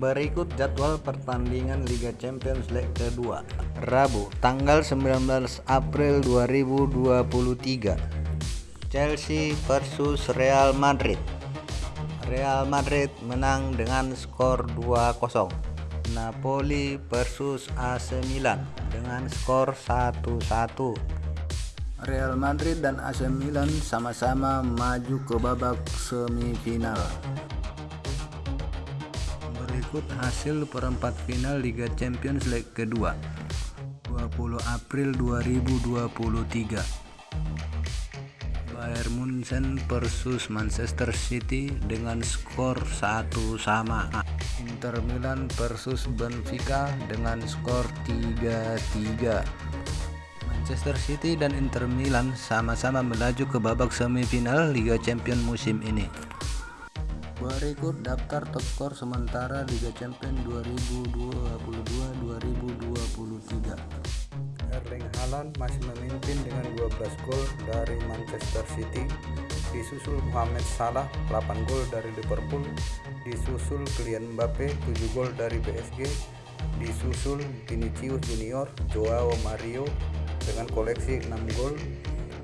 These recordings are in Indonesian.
Berikut jadwal pertandingan Liga Champions League kedua Rabu tanggal 19 April 2023 Chelsea versus Real Madrid. Real Madrid menang dengan skor 2-0 Napoli versus AC Milan dengan skor 1-1 Real Madrid dan AC Milan sama-sama maju ke babak semifinal. Berikut hasil perempat final Liga Champions League kedua 20 April 2023 Bayern Munchen versus Manchester City dengan skor 1 sama. Inter Milan versus Benfica dengan skor 3-3 Manchester City dan Inter Milan sama-sama melaju ke babak semifinal Liga Champions musim ini. Berikut daftar top skor sementara Liga Champions 2022-2023. Erling Haaland masih memimpin dengan 12 gol dari Manchester City, disusul Mohamed Salah 8 gol dari Liverpool, disusul Kylian Mbappe 7 gol dari PSG, disusul Vinicius Junior, Joao Mario dengan koleksi 6 gol,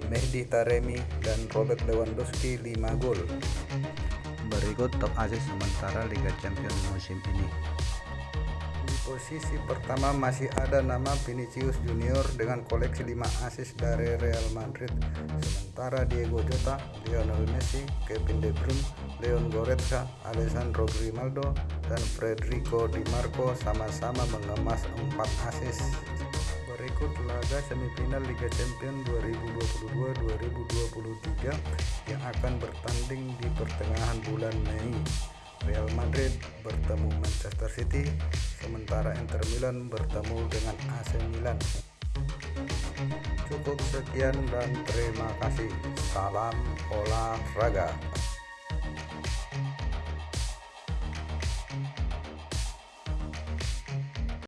Mehdi Taremi dan Robert Lewandowski 5 gol. Berikut top asis sementara Liga Champions musim ini. Di posisi pertama masih ada nama Vinicius Junior dengan koleksi 5 asis dari Real Madrid. Sementara Diego Jota, Lionel Messi, Kevin De Bruyne, Leon Goretzka, Alessandro Grimaldo, dan Federico Di Marco sama-sama mengemas 4 asis. Berikut laga semifinal Liga Champions 2022-2023 yang akan bertanding di pertengahan bulan Mei. Real Madrid bertemu Manchester City, sementara Inter Milan bertemu dengan AC Milan. Cukup sekian dan terima kasih. Salam olahraga.